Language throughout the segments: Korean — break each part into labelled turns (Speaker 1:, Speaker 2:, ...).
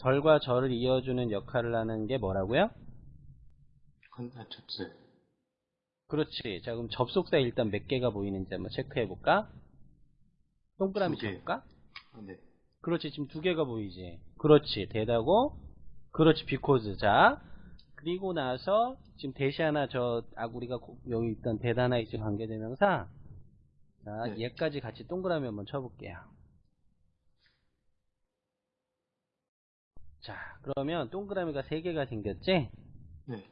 Speaker 1: 절과 절을 이어주는 역할을 하는 게 뭐라고요?
Speaker 2: con, 아, 접수.
Speaker 1: 그렇지. 자, 그럼 접속사 일단 몇 개가 보이는지 한번 체크해 볼까? 동그라미. 쳐볼까?
Speaker 2: 아, 네.
Speaker 1: 그렇지. 지금 두 개가 보이지. 그렇지. that하고. 그렇지. because. 자, 그리고 나서 지금 대시 하나 저 아, 우리가 고- 여기 있던 that 하나 있지 관계대명사. 자,
Speaker 2: 네.
Speaker 1: 얘까지 같이 동그라미 한번 쳐볼게요. 자, 그러면 동그라미가 세 개가 생겼지?
Speaker 2: 네.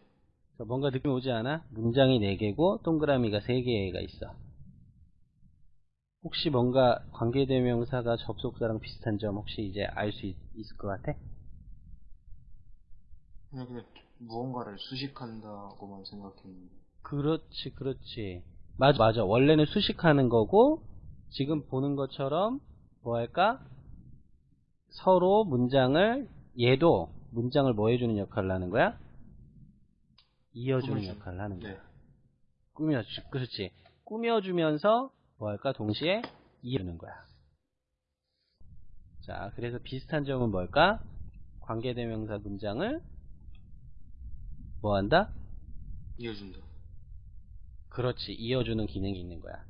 Speaker 1: 자, 뭔가 느낌 오지 않아? 문장이 4개고 동그라미가 3개가 있어. 혹시 뭔가 관계대명사가 접속사랑 비슷한 점 혹시 이제 알 수 있을 것 같아?
Speaker 2: 그냥, 그냥 무언가를 수식한다고만 생각했는데.
Speaker 1: 그렇지, 그렇지. 맞아, 맞아. 원래는 수식하는 거고, 지금 보는 것처럼, 뭐 할까? 서로 문장을, 얘도 문장을 뭐 해주는 역할을 하는 거야? 이어주는
Speaker 2: 꾸며주는.
Speaker 1: 역할을 하는 거야.
Speaker 2: 네.
Speaker 1: 꾸며주, 그렇지. 꾸며주면서 뭐 할까? 동시에 이어주는 거야. 자, 그래서 비슷한 점은 뭘까? 관계대명사 문장을 뭐 한다?
Speaker 2: 이어준다.
Speaker 1: 그렇지. 이어주는 기능이 있는 거야.